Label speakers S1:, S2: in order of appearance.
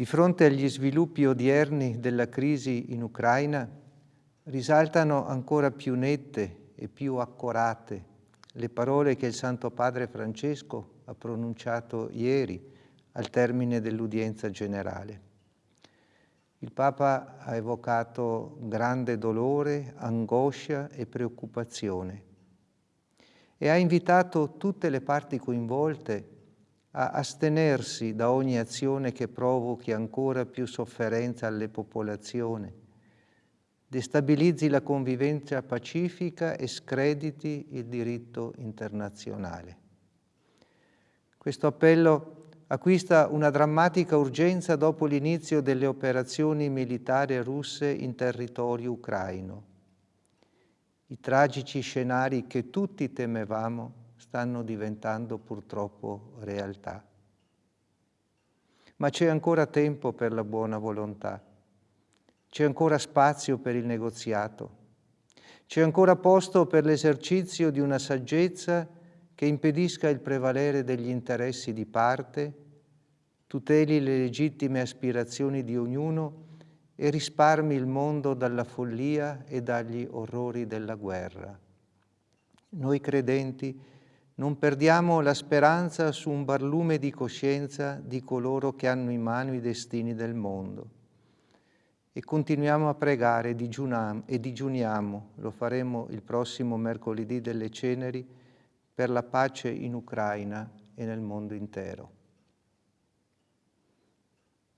S1: Di fronte agli sviluppi odierni della crisi in Ucraina, risaltano ancora più nette e più accorate le parole che il Santo Padre Francesco ha pronunciato ieri al termine dell'udienza generale. Il Papa ha evocato grande dolore, angoscia e preoccupazione e ha invitato tutte le parti coinvolte a astenersi da ogni azione che provochi ancora più sofferenza alle popolazioni, destabilizzi la convivenza pacifica e screditi il diritto internazionale. Questo appello acquista una drammatica urgenza dopo l'inizio delle operazioni militari russe in territorio ucraino. I tragici scenari che tutti temevamo stanno diventando purtroppo realtà. Ma c'è ancora tempo per la buona volontà, c'è ancora spazio per il negoziato, c'è ancora posto per l'esercizio di una saggezza che impedisca il prevalere degli interessi di parte, tuteli le legittime aspirazioni di ognuno e risparmi il mondo dalla follia e dagli orrori della guerra. Noi credenti non perdiamo la speranza su un barlume di coscienza di coloro che hanno in mano i destini del mondo. E continuiamo a pregare e digiuniamo, lo faremo il prossimo mercoledì delle ceneri, per la pace in Ucraina e nel mondo intero.